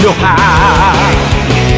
your heart